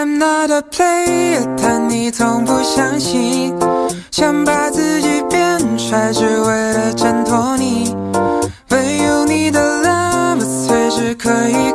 I'm not a player，但你从不相信。想把自己变帅，只为了衬托你。没有你的 love 随时可以。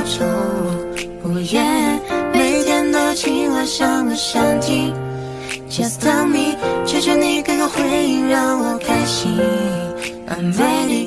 小丑。不言，每天都亲吻想个想听。Just tell me，求求你给个回应让我开心。I'm ready。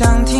想听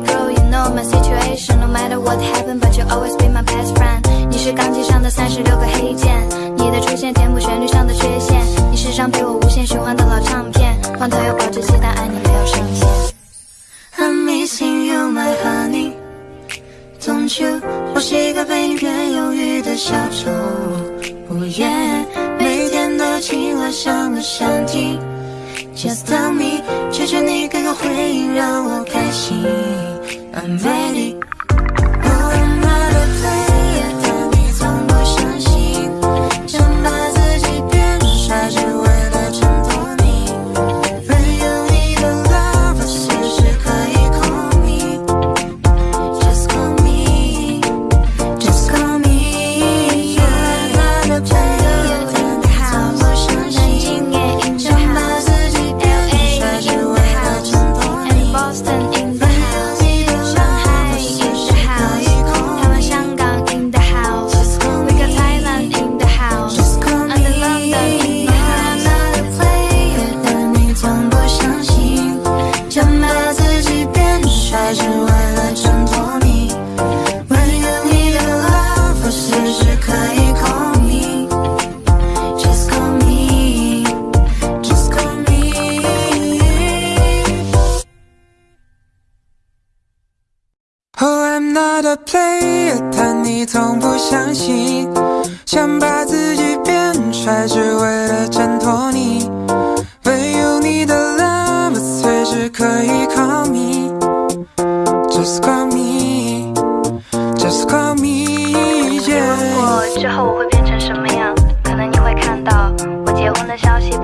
girl, you know my situation. No matter what happened, but you always be my best friend. 你是钢琴上的三十六个黑键，你的出现填补旋律上的缺陷。你是张陪我无限循环的老唱片，换头要保质期，但爱你没有上限。I'm missing you, my honey. Don't you？我是一个被你骗忧郁的小丑。Oh yeah，每天都亲吻像个想听。Just tell me，求求你给个回应让我。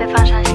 放上些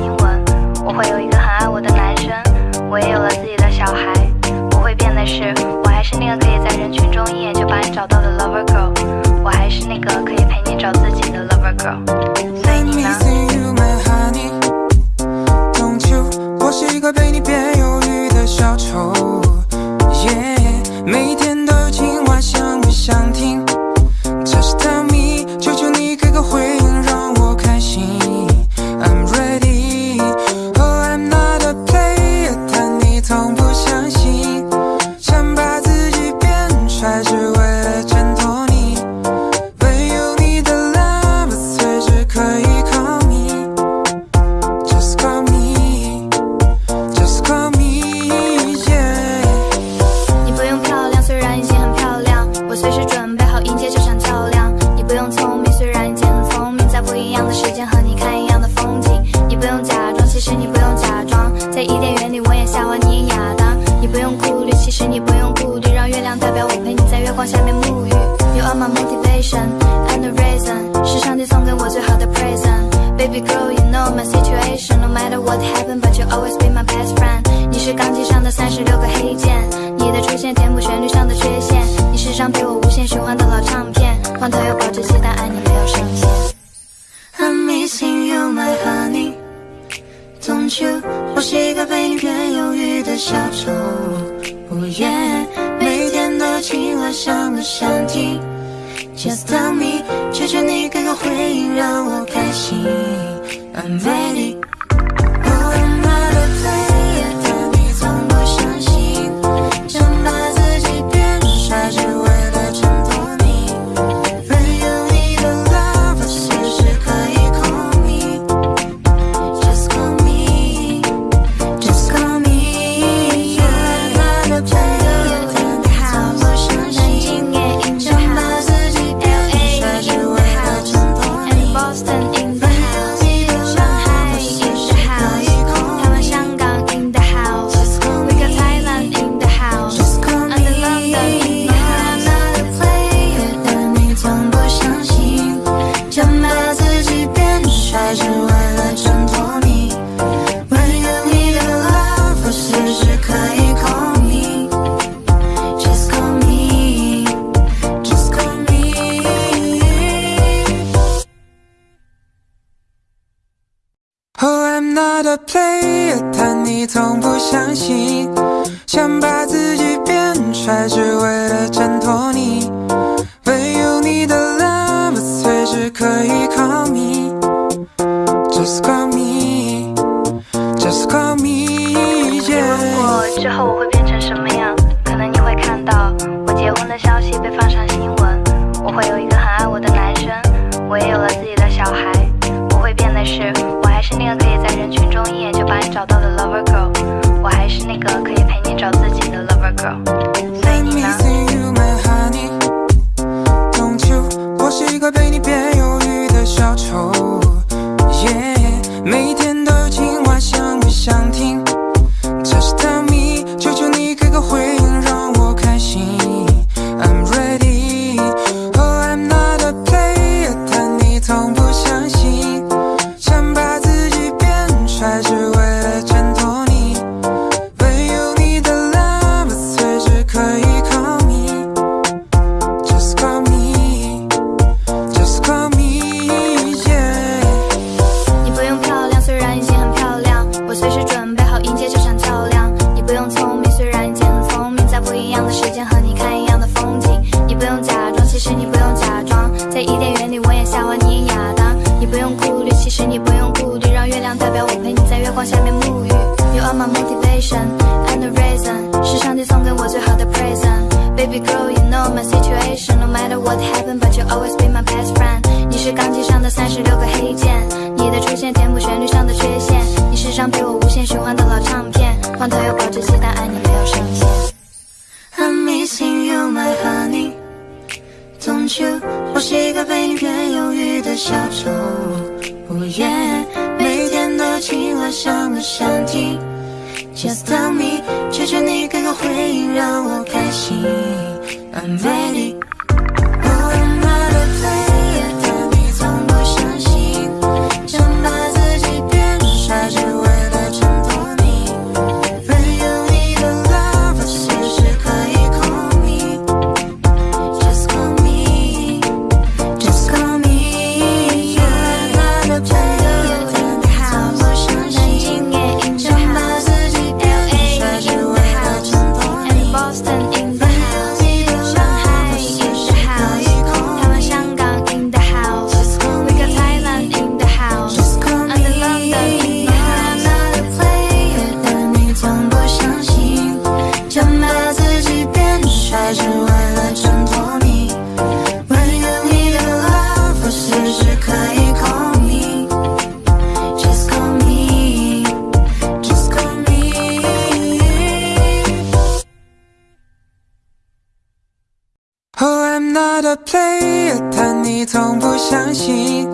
not a player，但你从不相信，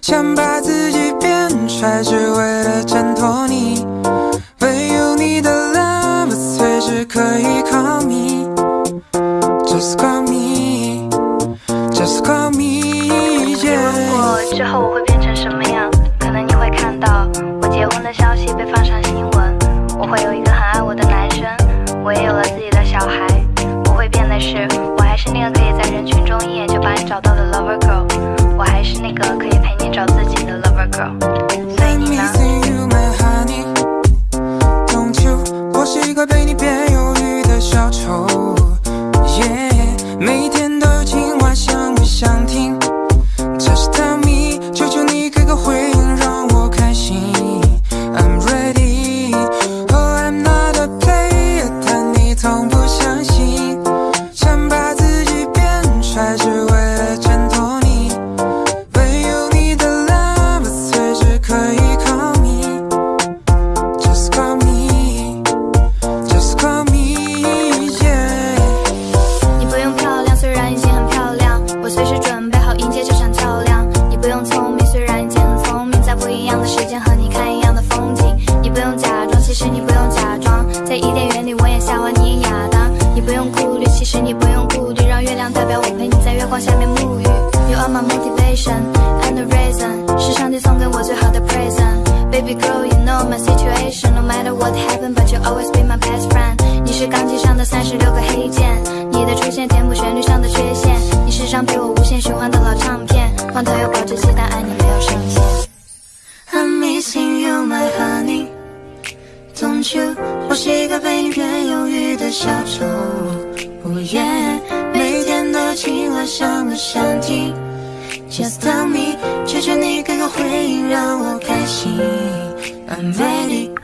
想把自己变帅，只为了衬托你。when you need a love，随时可以 call me，just call me，just call me。如果之后我会变成什么样？可能你会看到我结婚的消息被放上新闻。我会有一个很爱我的男生，我也有了自己的小孩。不会变的是。那个可以在人群中一眼就把你找到的 lover girl，我还是那个可以陪你找自己的 lover girl。所以你呢？一个被你的小丑，yeah,！每天都有想不想听？虫。我夜，每天都情话想不想听？Just tell me，求求你给个回应，让我开心。I'm ready。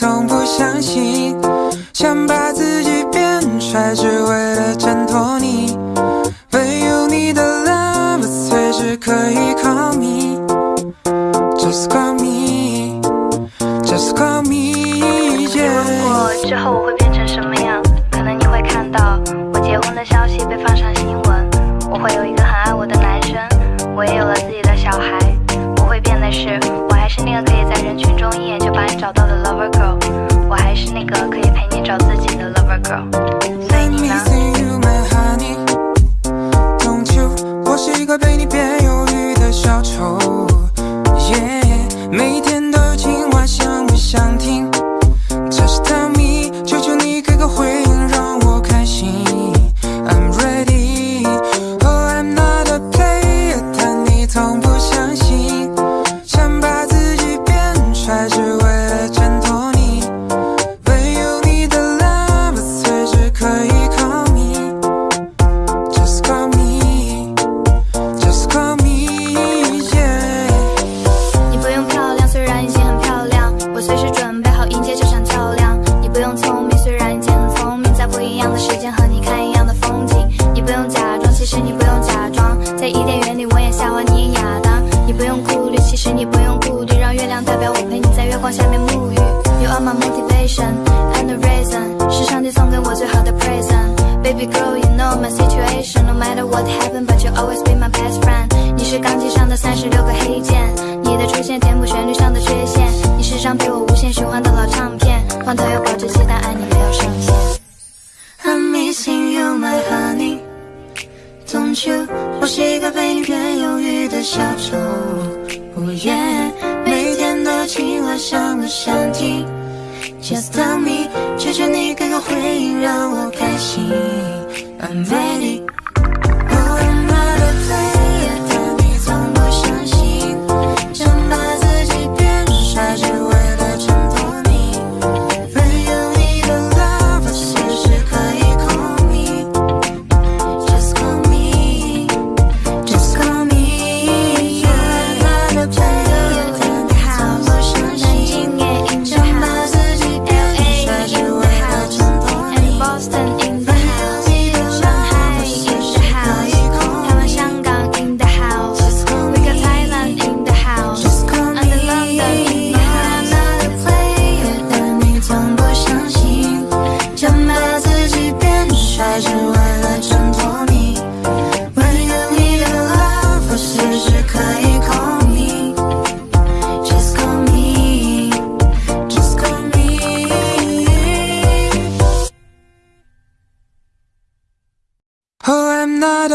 从不相信，想把自己变帅，只为。the reason 是上帝送给我最好的 present baby girl you know my situation no matter what happened but you'll always be my best friend 你是钢琴上的三十六个黑键你的出现填补旋律上的缺陷你是张陪我无限循环的老唱片罐头有保质期但爱你没有上限 i'm missing you my honey don't you 我是一个被你变忧郁的小丑 oh yeah 每天都有情话想不想听 just tell me 求求你给个回应让我开心 i'm ready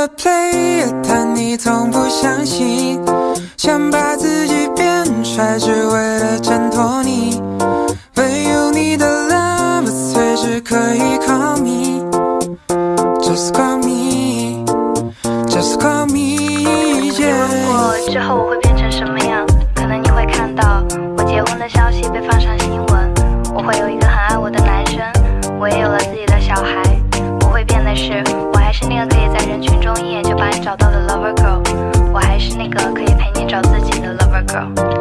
play，但你从不相信。想把自己变帅，只为了衬托你。唯有你的 love 随时可以 call me，just call me，just call me。之后我会变成什么样？可能你会看到我结婚的消息被放上。 있어요.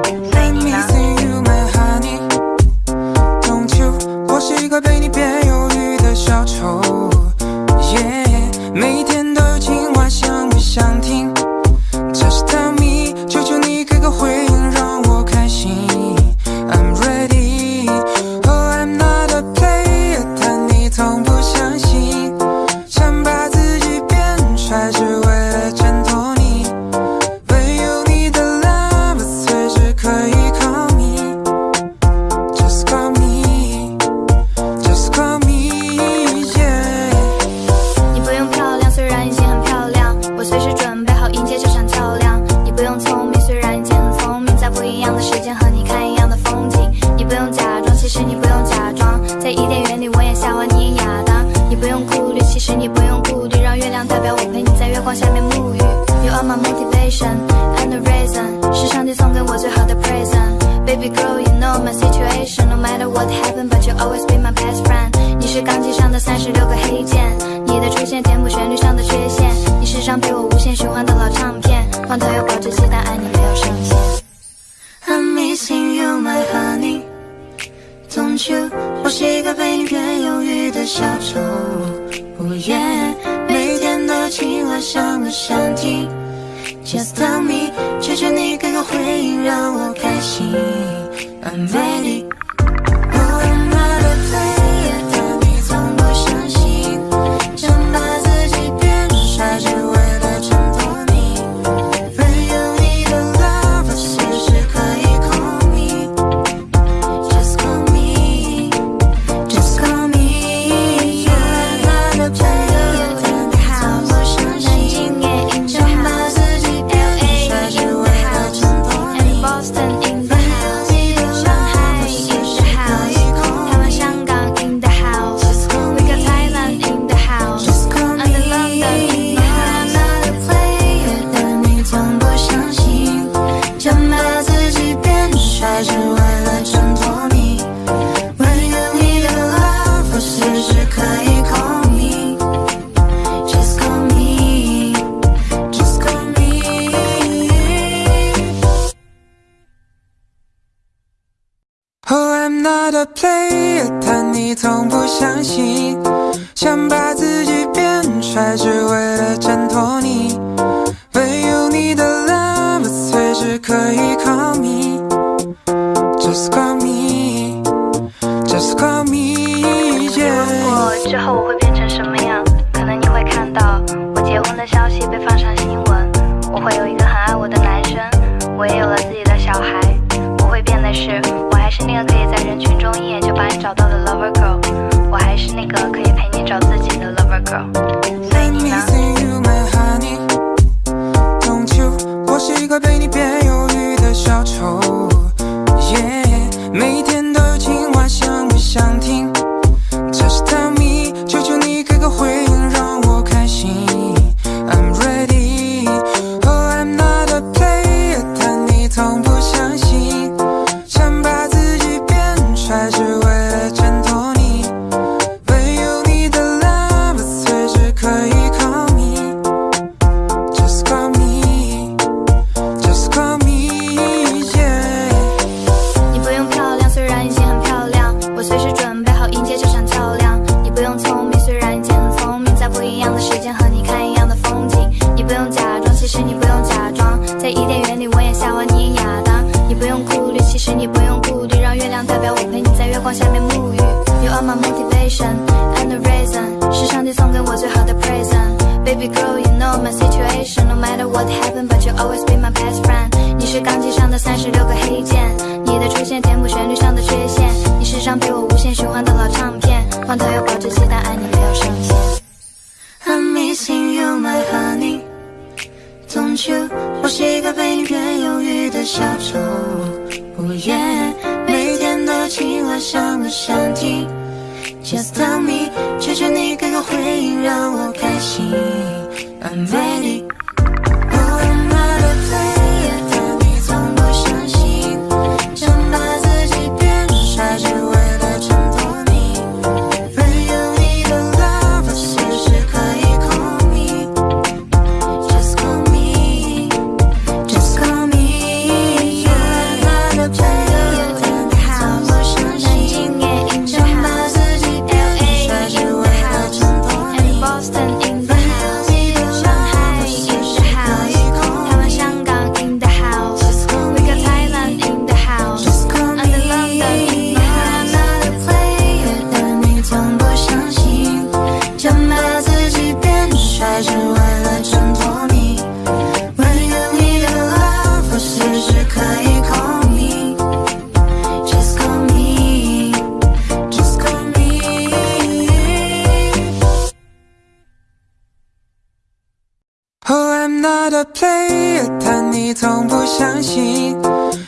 Oh, I'm not a player，但你从不相信。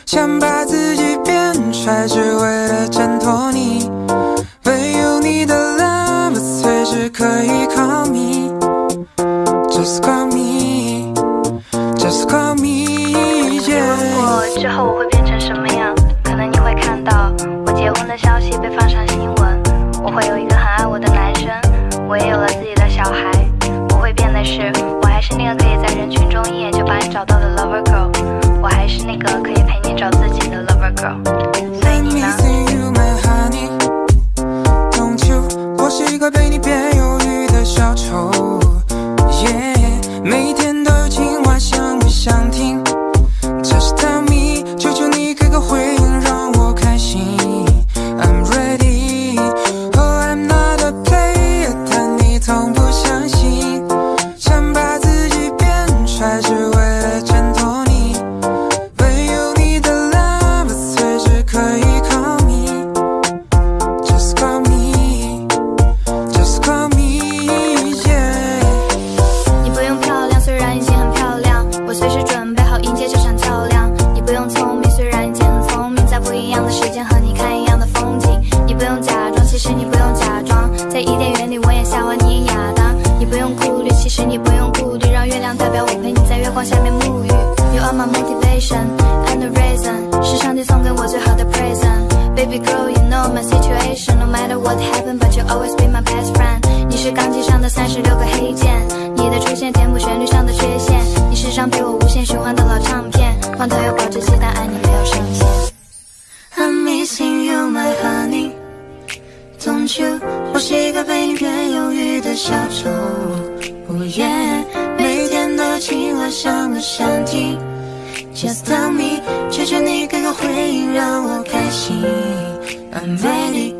想把自己变帅，只为了衬托你。唯有你的 love 随时可以 call me，just call me，just call me。之后我会变成什么样？可能你会看到我结婚的消息被放上新闻。我会有一个很爱我的男生，我也有了自己的小孩。不会变的是。群中一眼就把你找到的，lover girl。我还是那个可以陪你找自己的 lover girl。所以你，I see you my honey。冬秋，我是一个被你变忧郁的小丑。耶，每天都有情话想不想听。哦耶！每天都情话想不想听？Just tell me，求求你给个回应让我开心，爱你。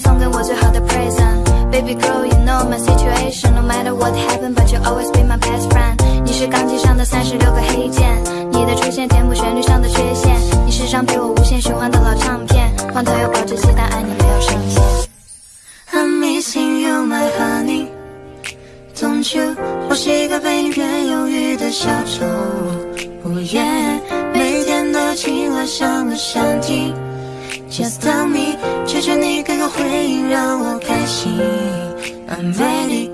送给我最好的 present baby girl you know my situation no matter what happened but you always be my best friend 你是钢琴上的三十六个黑键你的出现填补旋律上的缺陷你是张陪我无限循环的老唱片换头有保质期但爱你没有上限 i'm missing you my honey don't you 我是一个被你变忧郁的小丑 oh yeah 每天都有情想不想听 just tell me 求求你给个回应让我开心 i'm ready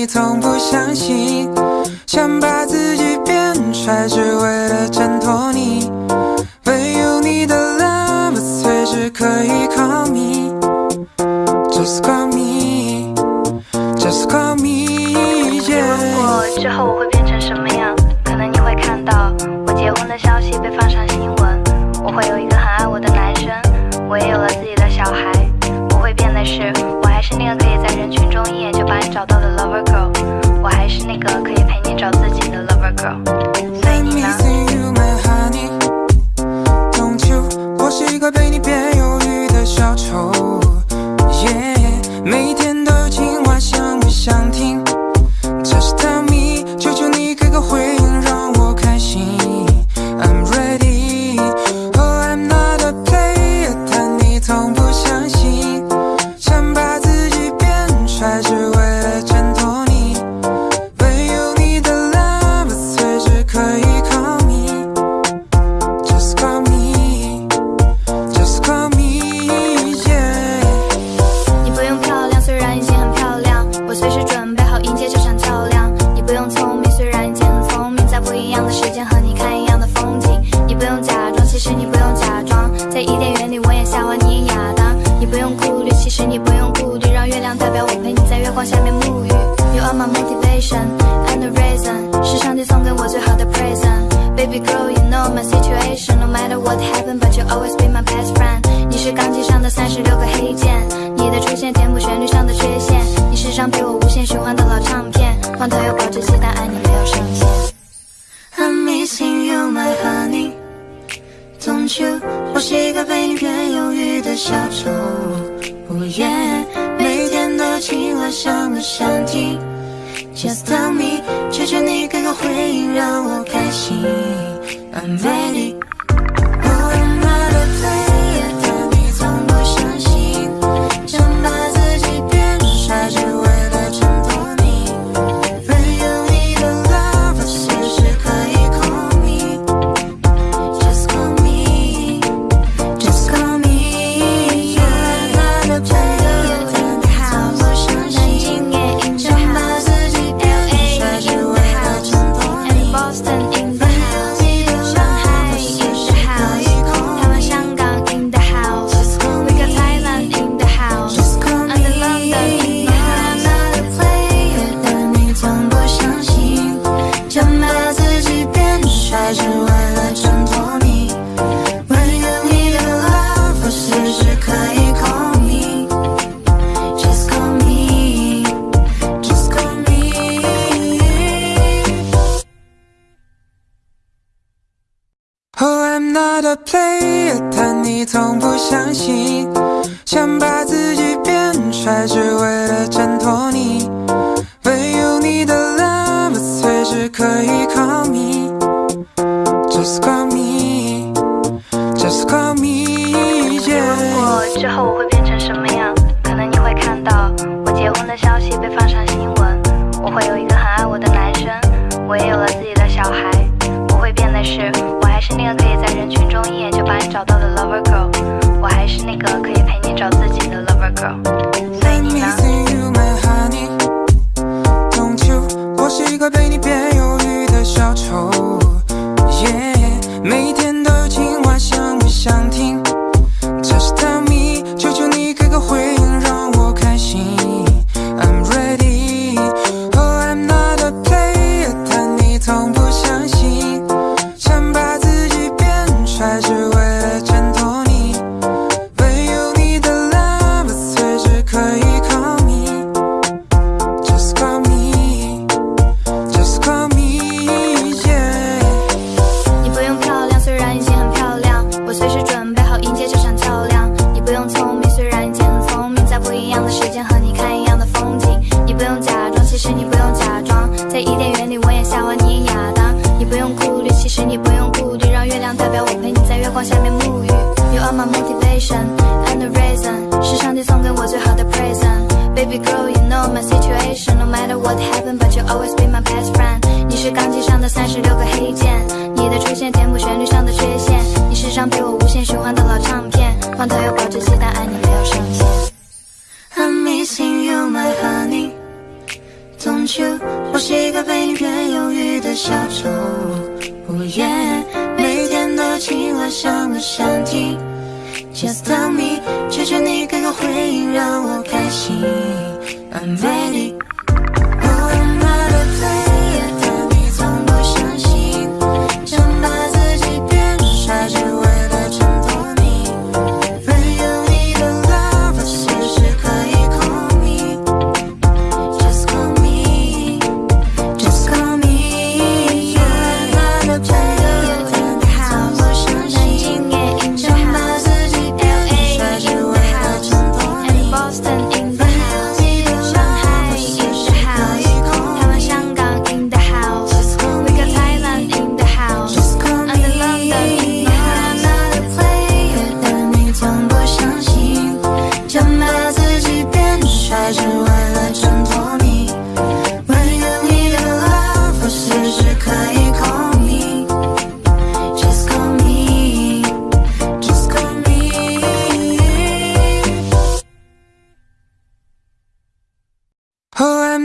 你从不相信，想把自己变帅，只为了衬托你。唯有你的 love 随时可以 call me，just call me，just call me。如果之后我会变成什么样？可能你会看到我结婚的消息被放上新闻，我会有一个很爱我的男生，我也有了自己的小孩。不变的是，我还是那个可以在人群中一眼就把你找到的 lover girl，我还是那个可以陪你找自己的 lover girl。所以你呢？是一个被你的小丑，yeah,！每天都有想不想听？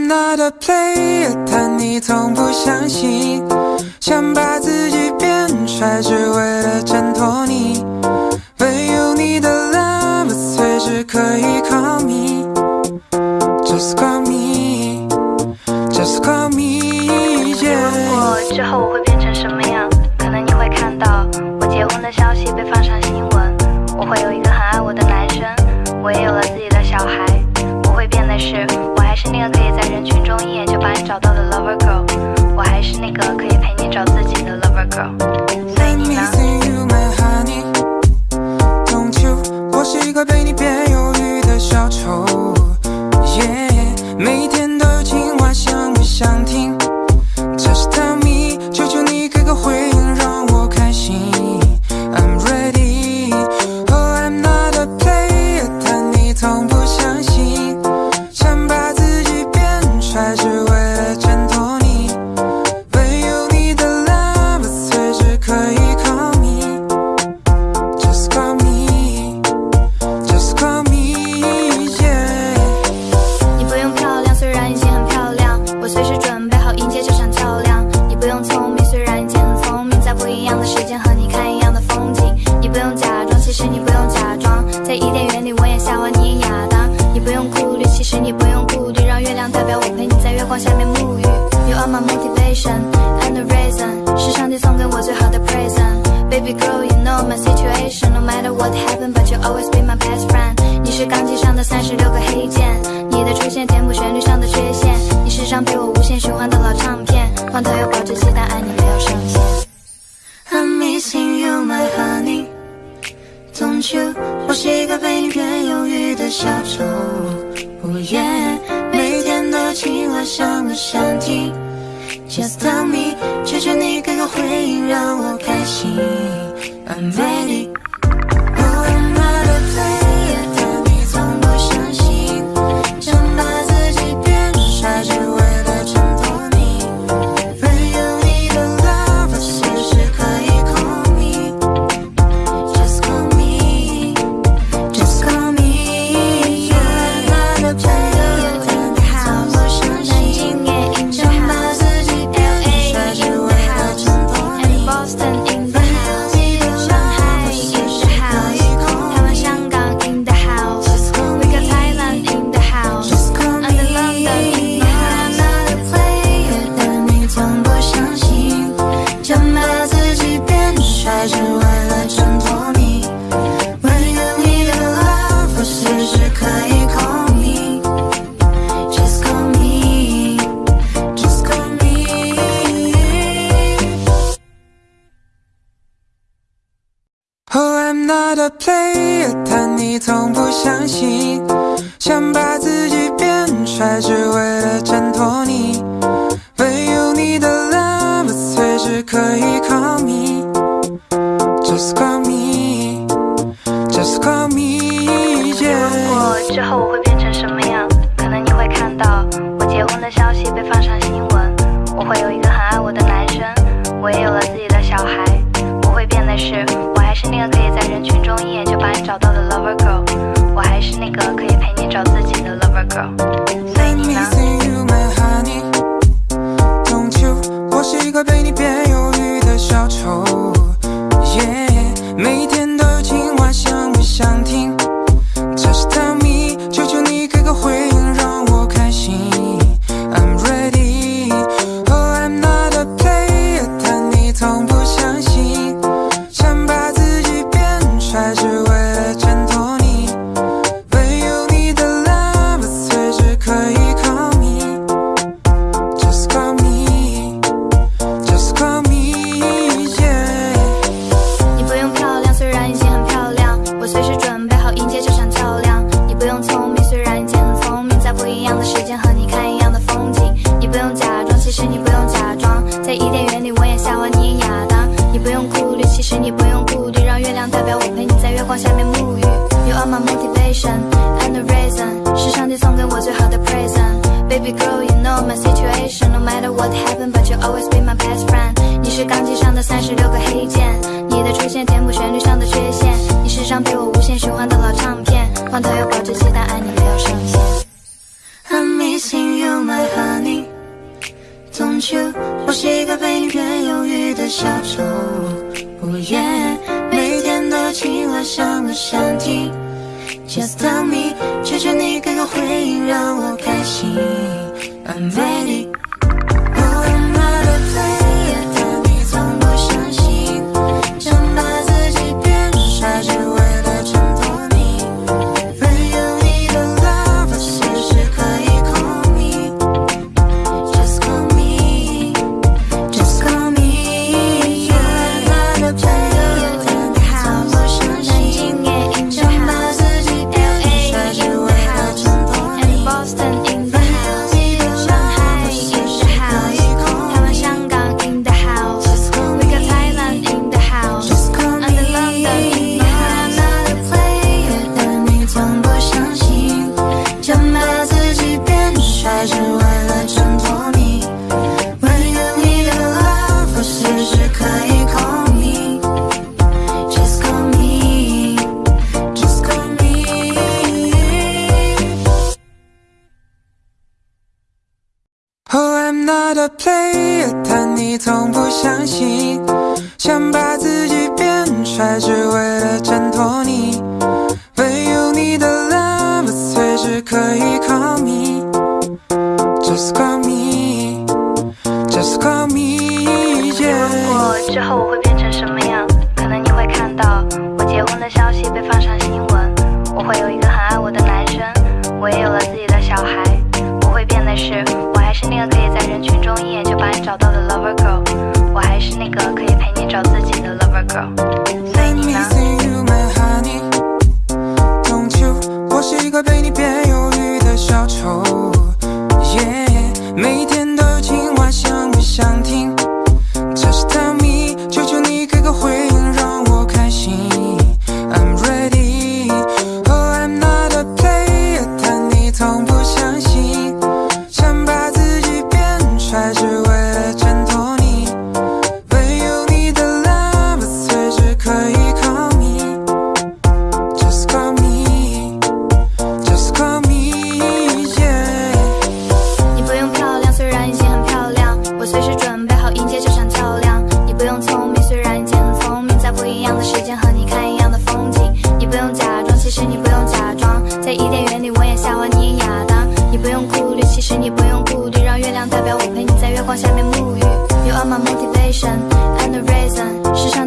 not a player，但你从不相信。想把自己变帅，只为了衬托你。没有你的 love，随时可以 call me，just call me，just call me。如果之后我会变成什么样？可能你会看到我结婚的消息被放上。找到了 lover girl 我还是那个可以陪你找自己的 lover girl 想不想听 just tell me 求求你给个回应让我开心 i'm ready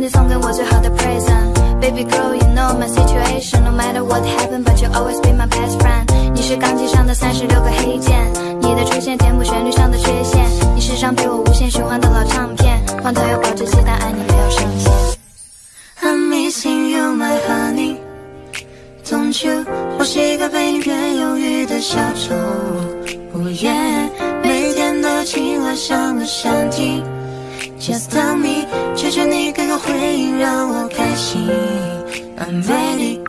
送给我最好的 present baby girl you know my situation no matter what happened but you'll always be my best friend 你是钢琴上的三十六个黑键你的出现填补旋律上的缺陷你是张被我无限循环的老唱片换头有保质期但爱你没有上限 i'm missing you my honey don't you 我是一个被你变忧郁的小丑 oh yeah 每天都有情话想不想听 just tell me 求求你给个回应让我开心 i'm ready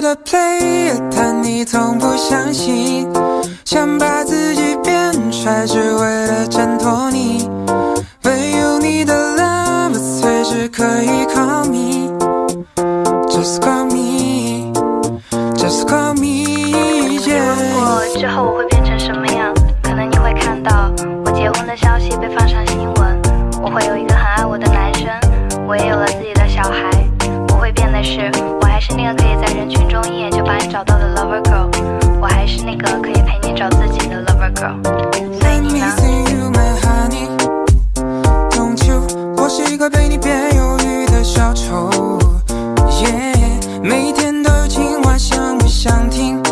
的 play，但你从不相信。想把自己变帅，只为了衬托你。唯有你的 love 随时可以 call me，just call me，just call me。之后我会变成什么样？可能你会看到我结婚的消息被放上新闻。我会有一个很爱我的男生，我也有了自己的小孩。的是，我还是那个可以在人群中一眼就把你找到的 lover girl，我还是那个可以陪你找自己的 lover girl。所以你呢？被你别犹豫的小丑，yeah,！每天都有想不想听？